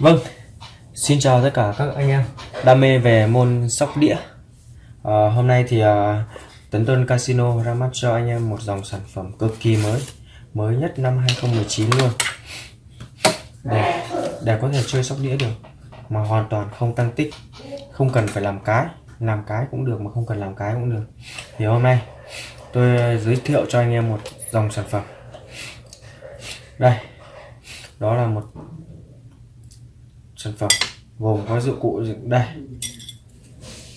Vâng, xin chào tất cả các anh em. Đam mê về môn sóc đĩa. À, Hôm nay thì à, Tấn Tuân Casino ra mắt cho anh em một dòng sản phẩm cực kỳ mới Mới nhất năm 2019 luôn. Để, để có thể chơi sóc đĩa được Mà hoàn toàn không tăng tích Không cần phải làm cái Làm cái cũng được mà không cần làm cái cũng được. Thì hôm nay tôi giới thiệu cho anh em một dòng sản phẩm. Đây Đó là một sản phẩm, gồm có dụng cụ đây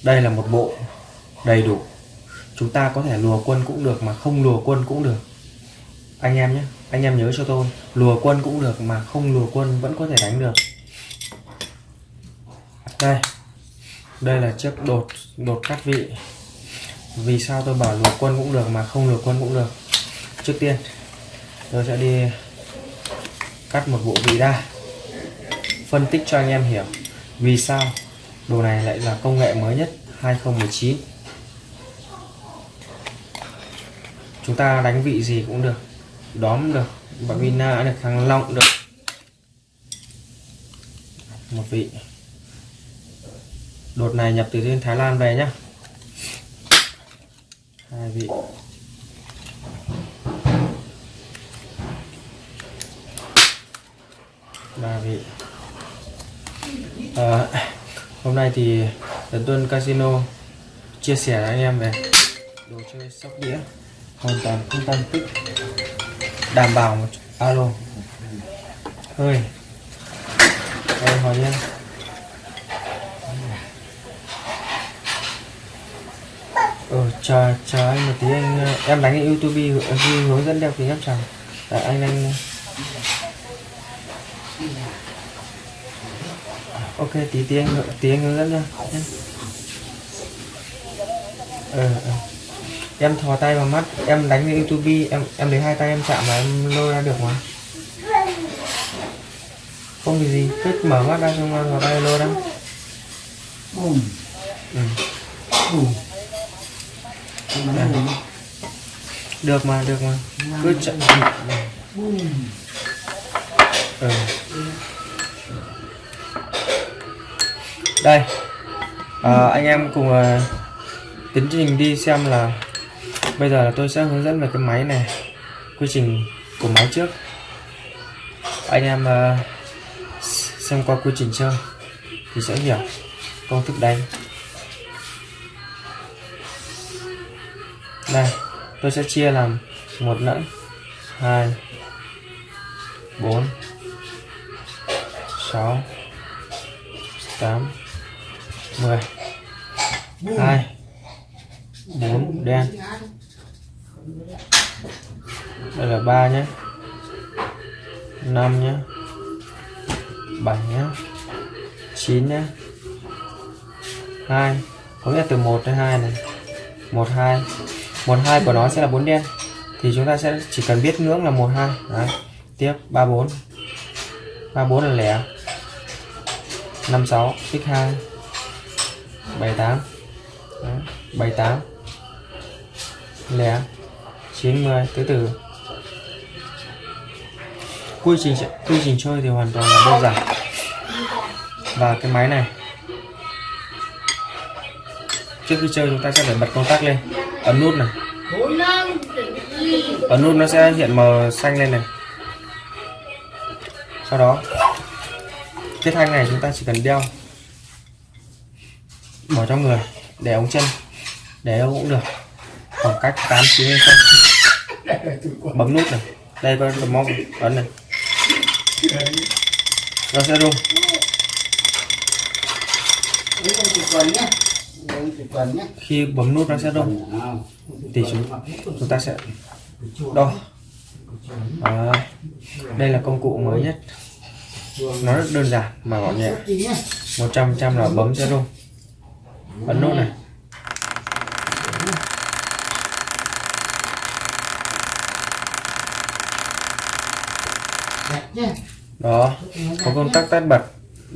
đây là một bộ đầy đủ. Chúng ta có thể lùa quân cũng được mà không lùa quân cũng được. Anh em nhé, anh em nhớ cho tôi, lùa quân cũng được mà không lùa quân vẫn có thể đánh được. Đây đây là chiếc đột đột cắt vị. Vì sao tôi bảo lùa quân cũng được mà không lùa quân cũng được? Trước tiên, tôi sẽ đi cắt một bộ vị đa phân tích cho anh em hiểu. Vì sao? Đồ này lại là công nghệ mới nhất 2019 chúng ta đánh vị gì cũng được, đóm được bạn vina được thằng long được. Một vị. Đột này nhập từ trên Thái Lan về nhá. Hai vị. Ba vị à, hôm nay thì Tấn Tuân Casino chia sẻ với anh em về đồ chơi sóc đĩa. Hoàn toàn không tăng tích. Đảm bảo một alo. Hơi ơi hỏi nhé ờ chờ chờ anh một tí. Anh em đánh youtube hướng dẫn đeo kính áp tròng anh anh ok tí tí anh hướng dẫn nha. Ờ, ờ. em thò tay vào mắt em đánh với youtube em em lấy hai tay em chạm và em lôi ra được mà. Không vì gì cứ mở mắt ra xong thò tay lôi ra. Ừ. Ừ. được mà được mà. Cứ chậm ừ đây. À, anh em cùng à, tiến trình đi xem là bây giờ là tôi sẽ hướng dẫn về cái máy này quy trình của máy trước. Anh em à, xem qua quy trình chơi thì sẽ hiểu công thức đánh. Đây tôi sẽ chia làm một lẫn hai bốn sáu tám. 10 2 4 đen. Đây là 3 nhé. 5 nhé. 7 nhé. 9 nhé. 2 có nghĩa từ 1 đến 2 này. 1 2 1 2 của nó sẽ là 4 đen. Thì chúng ta sẽ chỉ cần biết ngưỡng là 1 2 Đấy. tiếp. 3 4 3 4 là lẻ. 5 6 x2 78 78 lẻ. 90 tứ từ quy trình quy trình chơi thì hoàn toàn là đơn giản. Và cái máy này. Trước khi chơi chúng ta sẽ phải bật công tắc lên. Ấn nút này. Ấn nút nó sẽ hiện màu xanh lên này. Sau đó, cái thanh này chúng ta chỉ cần đeo bỏ trong người để ống chân để đâu cũng được. Khoảng cách 8 chín không? Bấm nút này. Đây có cầm mong ấn này. Nó sẽ rung. Khi bấm nút nó sẽ rung. Thì chúng chúng ta sẽ đo. À, đây là công cụ mới nhất. Nó rất đơn giản mà gọn nhẹ. 100 trăm là bấm sẽ rung ấn nút này. Đó có công tắc tắt bật.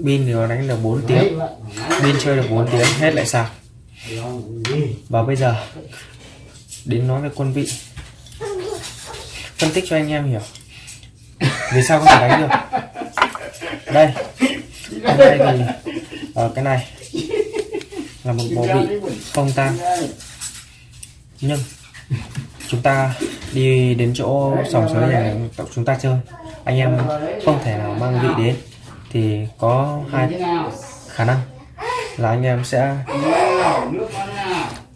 Pin thì nó đánh được 4 tiếng. Pin chơi được 4 tiếng hết lại sạc và bây giờ đến nói về quân vị. Phân tích cho anh em hiểu. Vì sao có thể đánh được? Đây. Hôm nay thì ở cái này là một bộ vị không tan nhưng chúng ta đi đến chỗ sòng sới này chúng ta chơi. Anh em không thể nào mang vị đến. Thì có hai khả năng là anh em sẽ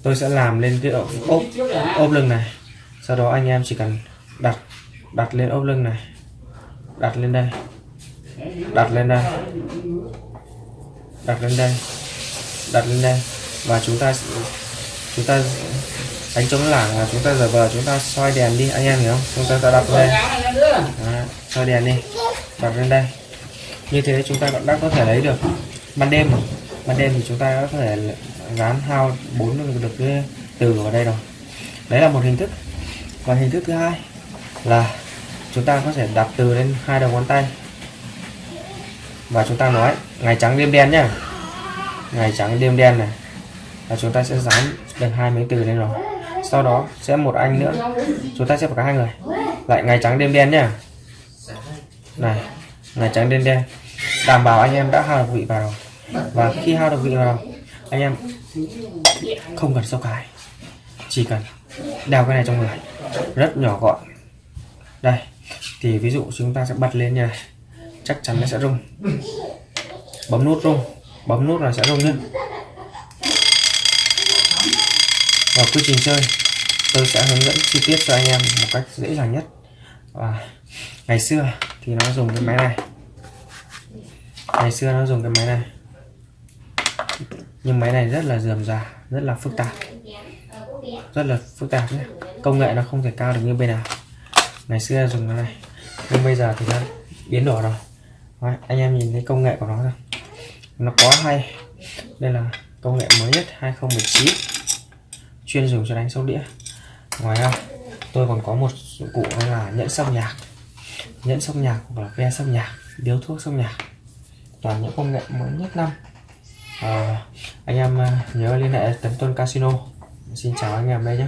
tôi sẽ làm lên cái ốp ốp, ốp lưng này. Sau đó anh em chỉ cần đặt đặt lên ốp lưng này. Đặt lên đây. Đặt lên đây. Đặt lên đây đặt lên đây. Và chúng ta chúng ta đánh chống lảng là chúng ta giờ vờ chúng ta soi đèn đi anh em hiểu không? Chúng ta ta đặt lên Đó, soi đèn đi đặt lên đây. Như thế chúng ta vẫn đã có thể lấy được ban đêm ban đêm thì chúng ta có thể gán hao bốn được cái từ vào đây rồi. Đấy là một hình thức. Và hình thức thứ hai là chúng ta có thể đặt từ lên hai đầu ngón tay. Và chúng ta nói ngày trắng đêm đen nhá ngày trắng đêm đen này. Và chúng ta sẽ dán được hai mấy từ lên rồi. Sau đó sẽ một anh nữa. Chúng ta sẽ phải có hai người. Lại ngày trắng đêm đen nhá. Này, ngày trắng đêm đen. Đảm bảo anh em đã hao được vị vào. Và khi hao được vị vào, anh em không cần sâu cái. Chỉ cần đeo cái này trong người. Rất nhỏ gọn. Đây, thì ví dụ chúng ta sẽ bật lên nha chắc chắn nó sẽ rung. Bấm nút rung bấm nút là sẽ rung nhé. Và quy trình chơi tôi sẽ hướng dẫn chi tiết cho anh em một cách dễ dàng nhất. Và ngày xưa thì nó dùng cái máy này. Ngày xưa nó dùng cái máy này. Nhưng máy này rất là dườm già rất là phức tạp. Rất là phức tạp nhé. Công nghệ nó không thể cao được như bây nào ngày xưa dùng cái này nhưng bây giờ thì nó biến đổi rồi. Đấy, anh em nhìn thấy công nghệ của nó rồi nó quá hay. Đây là công nghệ mới nhất 2019 chuyên dùng cho đánh sóc đĩa. Ngoài ra tôi còn có một dụng cụ đó là nhẫn sóc nhạc. Nhẫn sóc nhạc hoặc là ve sóc nhạc điếu thuốc sóc nhạc. Toàn những công nghệ mới nhất năm. À, anh em à, nhớ liên hệ tấn tuân casino. Xin chào anh em đây nhé.